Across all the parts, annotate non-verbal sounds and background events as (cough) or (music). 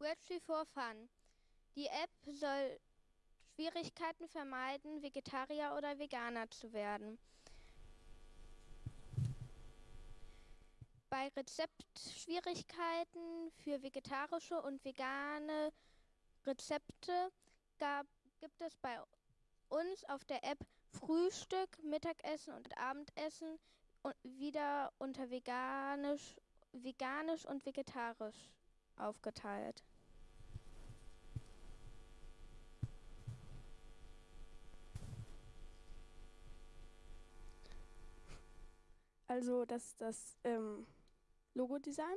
Wordtree for Fun. Die App soll Schwierigkeiten vermeiden, Vegetarier oder Veganer zu werden. Bei Rezeptschwierigkeiten für vegetarische und vegane Rezepte gab, gibt es bei uns auf der App Frühstück, Mittagessen und Abendessen wieder unter veganisch, veganisch und vegetarisch aufgeteilt. Also das ist das ähm, Logo-Design.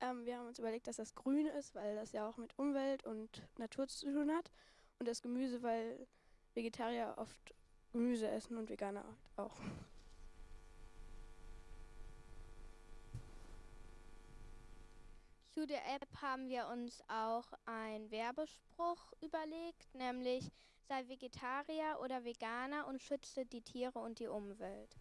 Ähm, wir haben uns überlegt, dass das grün ist, weil das ja auch mit Umwelt und Natur zu tun hat. Und das Gemüse, weil Vegetarier oft Gemüse essen und Veganer auch. Zu der App haben wir uns auch einen Werbespruch überlegt, nämlich sei Vegetarier oder Veganer und schütze die Tiere und die Umwelt.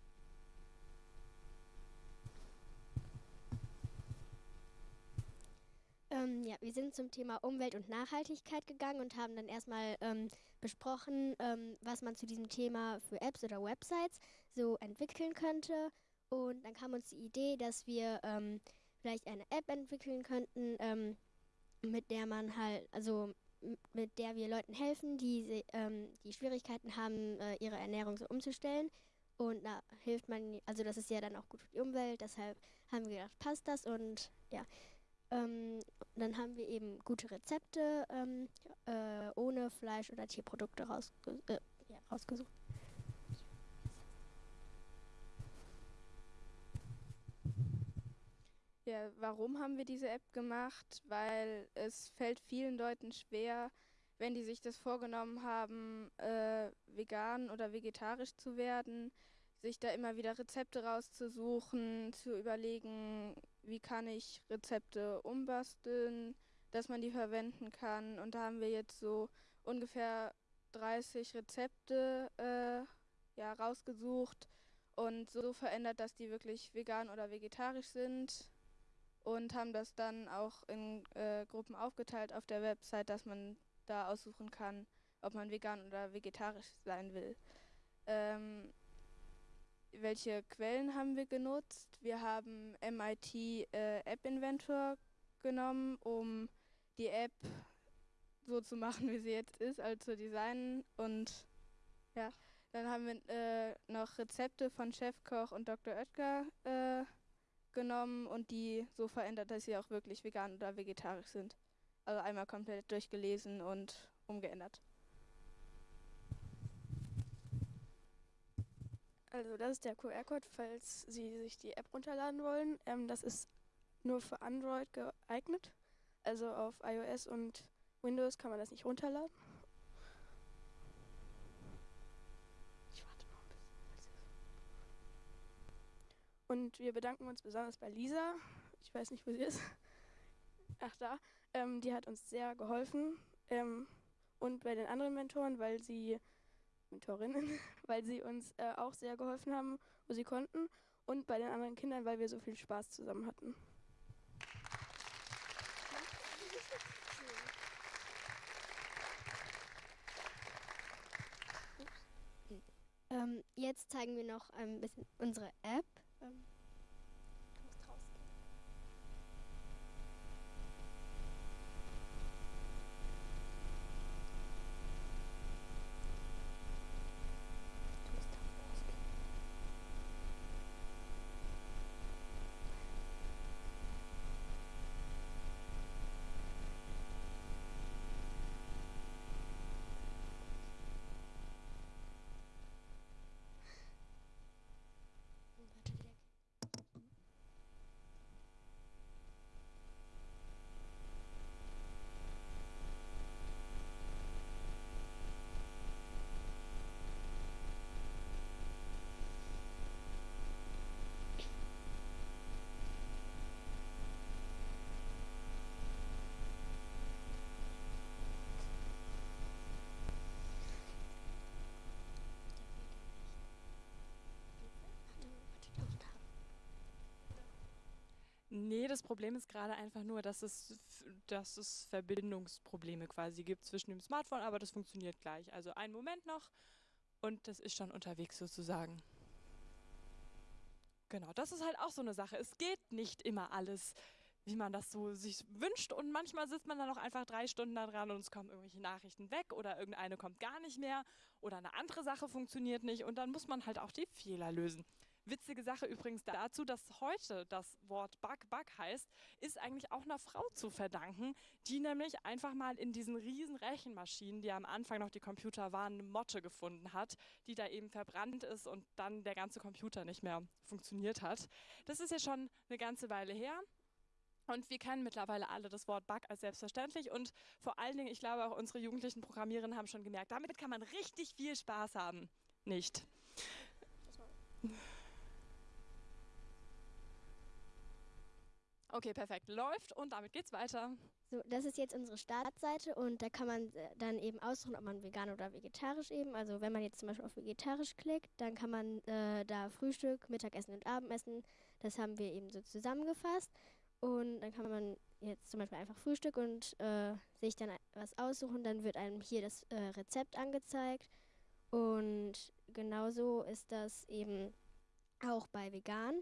Ähm, ja, wir sind zum Thema Umwelt und Nachhaltigkeit gegangen und haben dann erstmal ähm, besprochen, ähm, was man zu diesem Thema für Apps oder Websites so entwickeln könnte. Und dann kam uns die Idee, dass wir ähm, vielleicht eine App entwickeln könnten, ähm, mit der man halt, also mit der wir Leuten helfen, die, ähm, die Schwierigkeiten haben, äh, ihre Ernährung so umzustellen. Und da hilft man, also das ist ja dann auch gut für die Umwelt, deshalb haben wir gedacht, passt das und ja. Ähm, dann haben wir eben gute Rezepte ähm, äh, ohne Fleisch oder Tierprodukte rausge äh, ja, rausgesucht. Ja, warum haben wir diese App gemacht? Weil es fällt vielen Leuten schwer, wenn die sich das vorgenommen haben, äh, vegan oder vegetarisch zu werden, sich da immer wieder Rezepte rauszusuchen, zu überlegen, wie kann ich Rezepte umbasteln, dass man die verwenden kann. Und da haben wir jetzt so ungefähr 30 Rezepte äh, ja, rausgesucht und so verändert, dass die wirklich vegan oder vegetarisch sind und haben das dann auch in äh, Gruppen aufgeteilt auf der Website, dass man da aussuchen kann, ob man vegan oder vegetarisch sein will. Ähm, welche Quellen haben wir genutzt? Wir haben MIT äh, App Inventor genommen, um die App so zu machen, wie sie jetzt ist, also zu designen. Und ja, dann haben wir äh, noch Rezepte von Chefkoch und Dr. Oetker äh, genommen und die so verändert, dass sie auch wirklich vegan oder vegetarisch sind. Also einmal komplett durchgelesen und umgeändert. Also das ist der QR-Code, falls Sie sich die App runterladen wollen. Ähm, das ist nur für Android geeignet. Also auf iOS und Windows kann man das nicht runterladen. Ich warte noch ein bisschen. Und wir bedanken uns besonders bei Lisa. Ich weiß nicht, wo sie ist. Ach da. Ähm, die hat uns sehr geholfen. Ähm, und bei den anderen Mentoren, weil sie Mentorinnen, (laughs) weil sie uns äh, auch sehr geholfen haben, wo sie konnten. Und bei den anderen Kindern, weil wir so viel Spaß zusammen hatten. Ähm, jetzt zeigen wir noch ein bisschen unsere App. Das Problem ist gerade einfach nur, dass es, dass es Verbindungsprobleme quasi gibt zwischen dem Smartphone, aber das funktioniert gleich. Also einen Moment noch und das ist schon unterwegs sozusagen. Genau, das ist halt auch so eine Sache. Es geht nicht immer alles, wie man das so sich wünscht und manchmal sitzt man dann auch einfach drei Stunden da dran und es kommen irgendwelche Nachrichten weg oder irgendeine kommt gar nicht mehr oder eine andere Sache funktioniert nicht und dann muss man halt auch die Fehler lösen. Witzige Sache übrigens dazu, dass heute das Wort Bug Bug heißt, ist eigentlich auch einer Frau zu verdanken, die nämlich einfach mal in diesen riesen Rechenmaschinen, die am Anfang noch die Computer waren, eine Motte gefunden hat, die da eben verbrannt ist und dann der ganze Computer nicht mehr funktioniert hat. Das ist ja schon eine ganze Weile her. Und wir kennen mittlerweile alle das Wort Bug als selbstverständlich und vor allen Dingen, ich glaube auch unsere jugendlichen Programmiererinnen haben schon gemerkt, damit kann man richtig viel Spaß haben. Nicht. Okay, perfekt. Läuft und damit geht's weiter. So, das ist jetzt unsere Startseite und da kann man äh, dann eben aussuchen, ob man vegan oder vegetarisch eben. Also wenn man jetzt zum Beispiel auf vegetarisch klickt, dann kann man äh, da Frühstück, Mittagessen und Abendessen, das haben wir eben so zusammengefasst. Und dann kann man jetzt zum Beispiel einfach Frühstück und äh, sich dann was aussuchen. Dann wird einem hier das äh, Rezept angezeigt. Und genauso ist das eben auch bei vegan.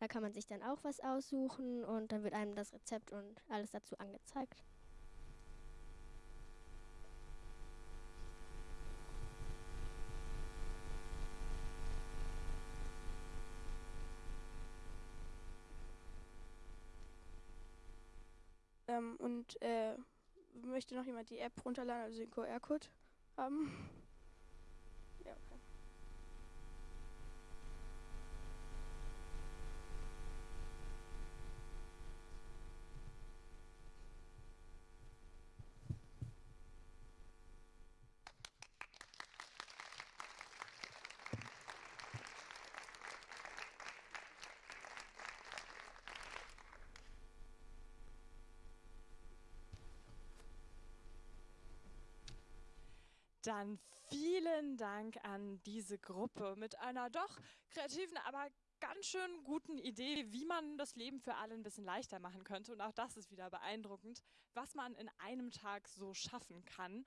Da kann man sich dann auch was aussuchen und dann wird einem das Rezept und alles dazu angezeigt. Ähm, und äh, möchte noch jemand die App runterladen, also den QR-Code haben? Dann vielen Dank an diese Gruppe mit einer doch kreativen, aber ganz schön guten Idee, wie man das Leben für alle ein bisschen leichter machen könnte. Und auch das ist wieder beeindruckend, was man in einem Tag so schaffen kann.